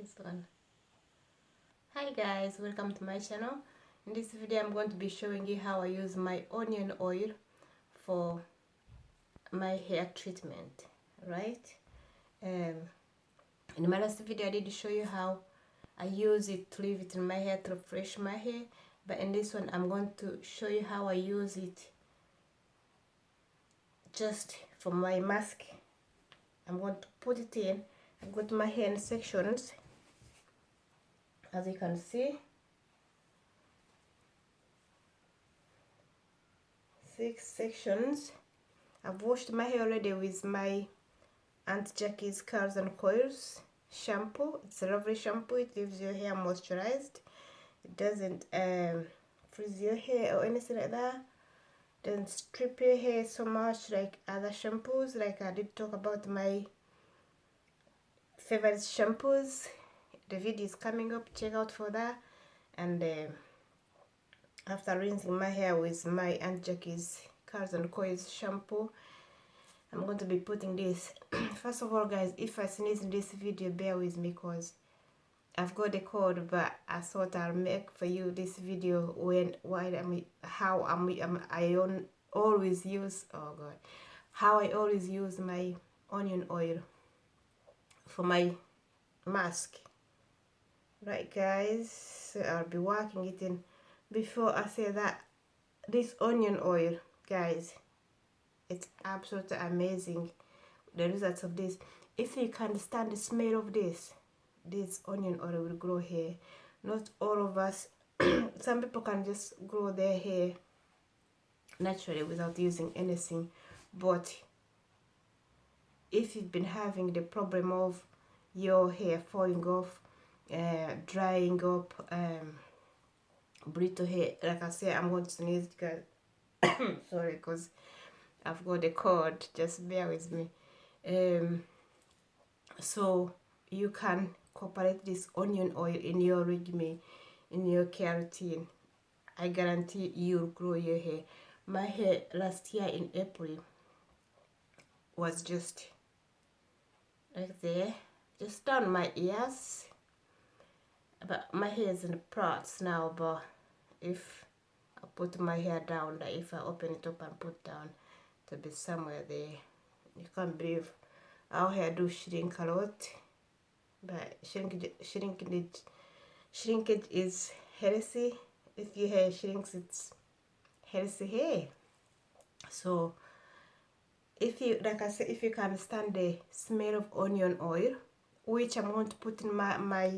this one hi guys welcome to my channel. In this video i'm going to be showing you how i use my onion oil for my hair treatment right? Um in my last video i did show you how i use it to leave it in my hair to refresh my hair. But in this one i'm going to show you how i use it just for my mask. I'm going to put it in. I've got my hair in sections as you can see. Six sections. I've washed my hair already with my Aunt Jackie's Curls and Coils shampoo. It's a lovely shampoo. It leaves your hair moisturized. It doesn't um, freeze your hair or anything like that. Doesn't strip your hair so much like other shampoos. Like I did talk about my favorite shampoos the video is coming up check out for that. And uh, after rinsing my hair with my Aunt Jackie's Curls and Coils shampoo I'm going to be putting this. First of all guys if I sneeze in this video bear with me because I've got a cold but I thought I'll make for you this video when why I'm how I'm, I'm I on, always use oh god how I always use my onion oil for my mask right guys. I'll be working it in. Before I say that this onion oil guys it's absolutely amazing. The results of this. If you can stand the smell of this this onion oil will grow hair not all of us some people can just grow their hair naturally without using anything. But if you've been having the problem of your hair falling off uh, drying up um, brittle hair. Like I said I'm going to sneeze guys sorry because I've got a cold. Just bear with me. Um, so you can incorporate this onion oil in your regimen in your care routine. I guarantee you'll grow your hair. My hair last year in April was just like there. Just down my ears but my hair is in the parts now but if I put my hair down like if I open it up and put down to be somewhere there you can't believe our hair do shrink a lot but shrinkage, shrinkage, shrinkage is healthy if your hair shrinks it's healthy hair. So if you like I said if you can stand the smell of onion oil which I'm going to put in my, my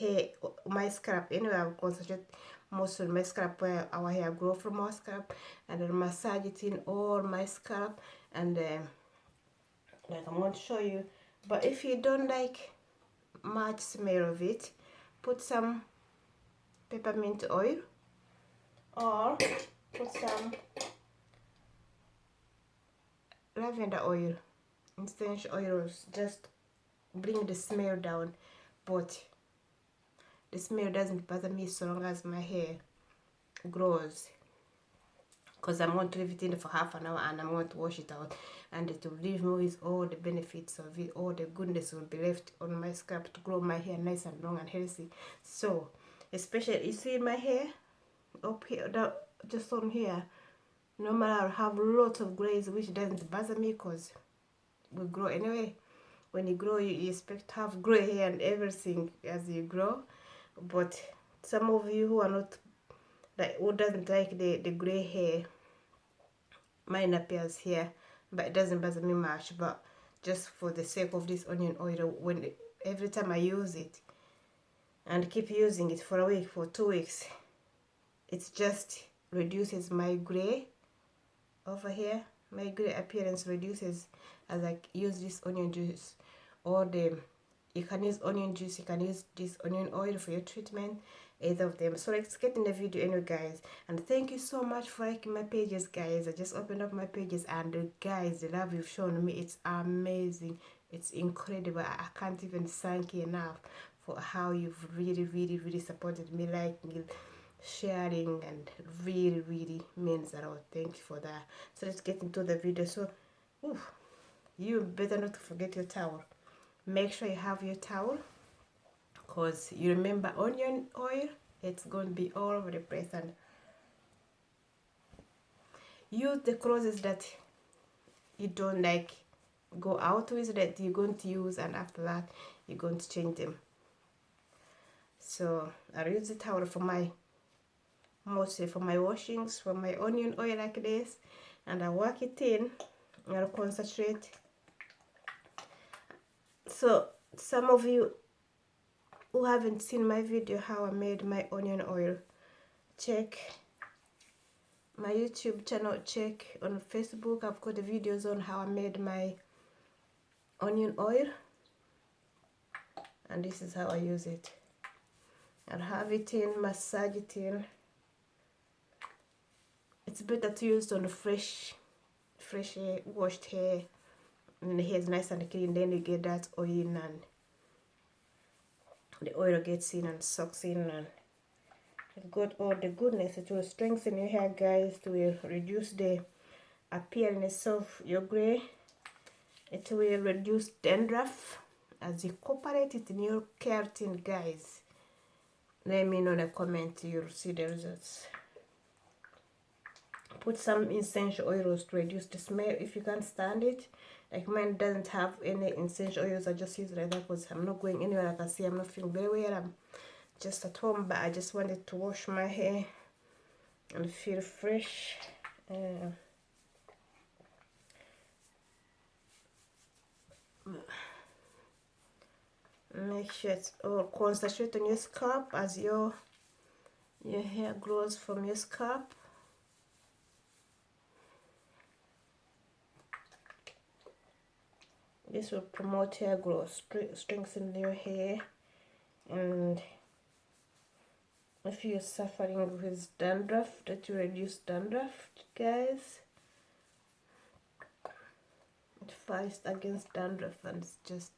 hair my scalp. Anyway I'll concentrate most on my scalp where our hair grow from our scalp and then massage it in all my scalp and um, like I'm going to show you. But if you don't like much smell of it put some peppermint oil or put some lavender oil essential oils just bring the smell down. But the smell doesn't bother me so long as my hair grows. Because I'm going to leave it in for half an hour and I'm going to wash it out. And it will leave me with all the benefits of it all the goodness will be left on my scalp to grow my hair nice and long and healthy. So especially you see my hair? Up here down, just on here. No matter I have lots of grays which doesn't bother me because we grow anyway. When you grow you, you expect to have gray hair and everything as you grow but some of you who are not like who doesn't like the the gray hair mine appears here but it doesn't bother me much but just for the sake of this onion oil when every time I use it and keep using it for a week for two weeks it just reduces my gray over here. My gray appearance reduces as I use this onion juice or the you can use onion juice you can use this onion oil for your treatment either of them. So let's get in the video anyway guys. And thank you so much for liking my pages guys. I just opened up my pages and guys the love you've shown me it's amazing. It's incredible. I can't even thank you enough for how you've really really really supported me liking sharing and really really means a lot. Thank you for that. So let's get into the video. So you better not forget your towel make sure you have your towel because you remember onion oil it's going to be all over the place. And use the clothes that you don't like go out with that you're going to use and after that you're going to change them. So I use the towel for my mostly for my washings for my onion oil like this and I work it in I'll concentrate so some of you who haven't seen my video how I made my onion oil check my YouTube channel check on Facebook. I've got the videos on how I made my onion oil and this is how I use it. I'll have it in massage it in it's better to use on fresh fresh washed hair hair is nice and clean then you get that oil in and the oil gets in and sucks in and got all oh, the goodness it will strengthen your hair guys. It will reduce the appearance of your gray. It will reduce dandruff as you incorporate it in your keratin guys. Let me know in the comment you'll see the results. Put some essential oils to reduce the smell if you can't stand it like mine doesn't have any essential oils i just use it like that because i'm not going anywhere. Like i see i'm not feeling very well. I'm just at home but i just wanted to wash my hair and feel fresh. Uh, make sure it's all concentrate on your scalp as your your hair grows from your scalp this will promote hair growth strengthen your hair and if you're suffering with dandruff that you reduce dandruff guys. It fights against dandruff and it's just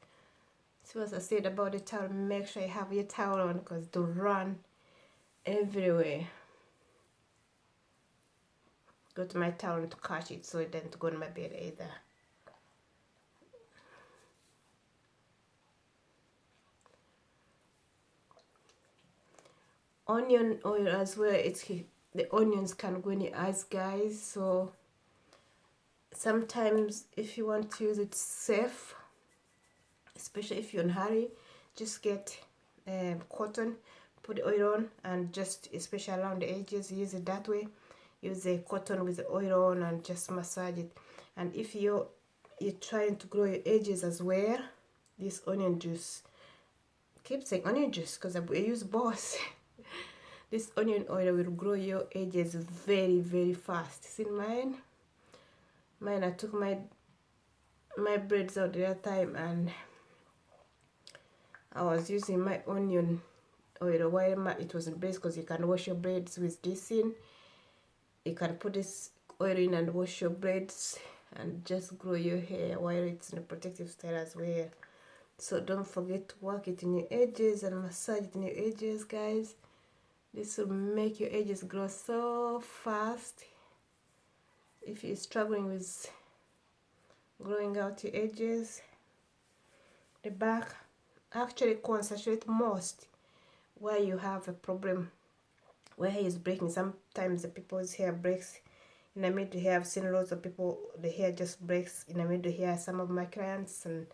see what I said about the towel. Make sure you have your towel on because to run everywhere. Go to my towel to catch it so it doesn't go in my bed either onion oil as well it's the onions can go in your eyes guys. So sometimes if you want to use it safe especially if you're in a hurry just get um, cotton put the oil on and just especially around the edges use it that way. Use the cotton with the oil on and just massage it. And if you're you're trying to grow your edges as well this onion juice keep saying onion juice because I use both this onion oil will grow your edges very very fast. See mine? Mine I took my my braids out the other time and I was using my onion oil. While it was in braids because you can wash your braids with this in. You can put this oil in and wash your braids and just grow your hair while it's in a protective style as well. So don't forget to work it in your edges and massage it in your edges guys this will make your edges grow so fast. If you're struggling with growing out your edges the back actually concentrate most where you have a problem where hair is breaking. Sometimes the people's hair breaks in the middle here. I've seen lots of people the hair just breaks in the middle here. Some of my clients and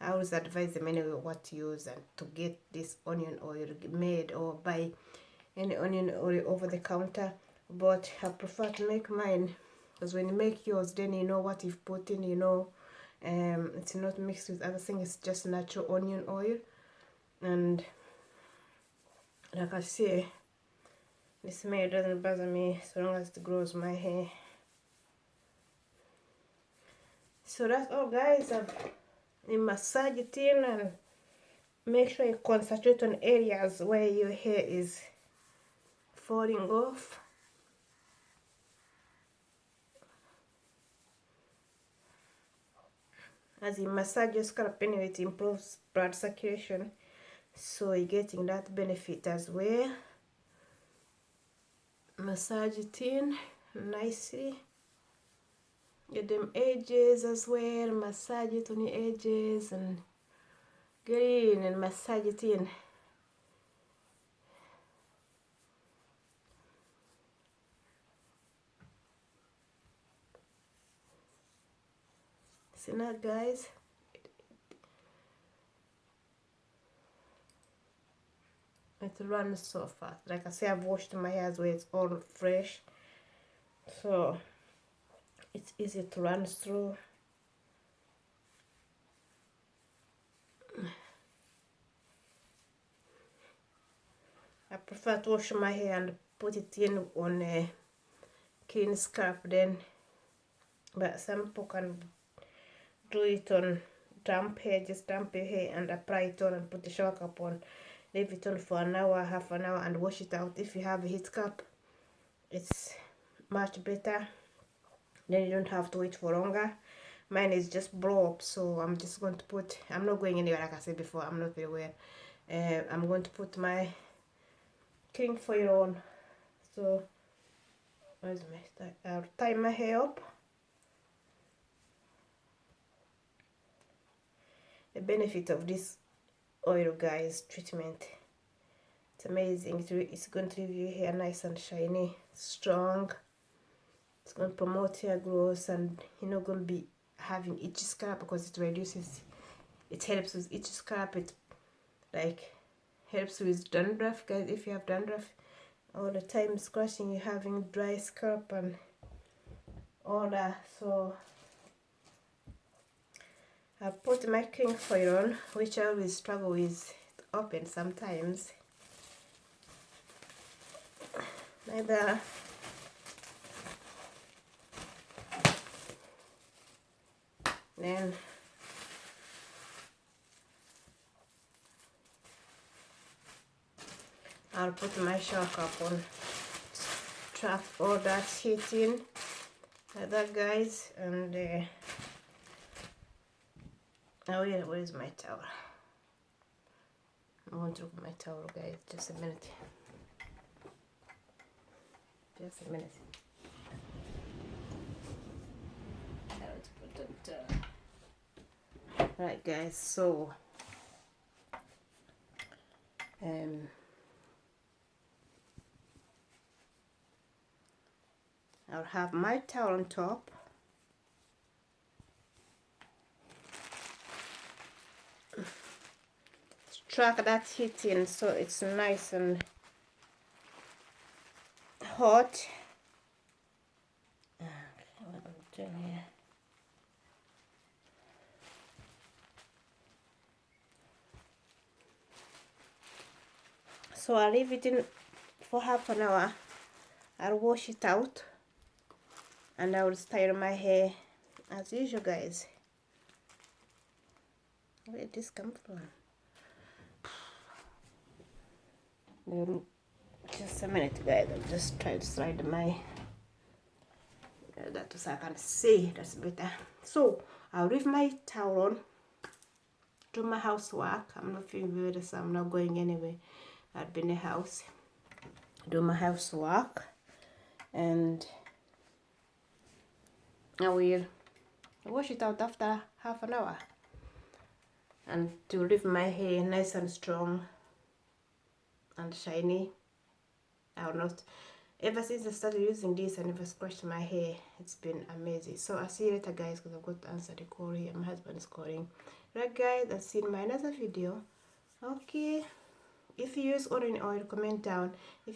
I always advise them anyway what to use and to get this onion oil made or buy any onion oil over the counter but I prefer to make mine. Because when you make yours then you know what you've put in you know um, it's not mixed with other things it's just natural onion oil. And like I say the smell doesn't bother me so long as it grows my hair. So that's all guys. I've massage it in and make sure you concentrate on areas where your hair is falling mm. off. As you massage your scalp anyway it improves blood circulation. So you're getting that benefit as well. Massage it in nicely. Get them edges as well. Massage it on the edges and get in and massage it in now guys. It runs so fast. Like I say I've washed my hair so it's all fresh. So it's easy to run through. I prefer to wash my hair and put it in on a clean scalp then. But some people can do it on damp hair just damp your hair and apply it on and put the shower cap on. Leave it on for an hour half an hour and wash it out. If you have a heat cap it's much better. Then you don't have to wait for longer. Mine is just blow up so i'm just going to put i'm not going anywhere like i said before i'm not very well. Uh, i'm going to put my king foil on so where's my i'll tie my hair up the benefit of this oil guys treatment. It's amazing. It's going to leave your hair nice and shiny strong. It's going to promote hair growth and you're not going to be having itchy scalp because it reduces it helps with itchy scalp. It like helps with dandruff guys. If you have dandruff all the time scratching you're having dry scalp and all that. So I put my king foil on which I always struggle with open sometimes. Neither then. I'll put my shower cap on trap all that heat in. Like that guys and uh, oh yeah where's my towel? I'm going to look my towel guys just a minute. Just a minute. Put uh, right guys so um I'll have my towel on top track that heating so it's nice and hot. Okay, what I'm doing here so I'll leave it in for half an hour. I'll wash it out and I will style my hair as usual guys. Where did this come from then just a minute guys. I'm just trying to slide my uh, that so I can see. That's better. So I'll leave my towel on do my housework. I'm not feeling very so I'm not going anywhere. I'll be in the house. Do my housework. And I will wash it out after half an hour. And to leave my hair nice and strong and shiny. I will not. Ever since I started using this I never scratched my hair. It's been amazing. So I'll see you later guys because I've got to answer the call here. My husband is calling. Right guys I'll see you in my another video. Okay. If you use orange oil comment down. If you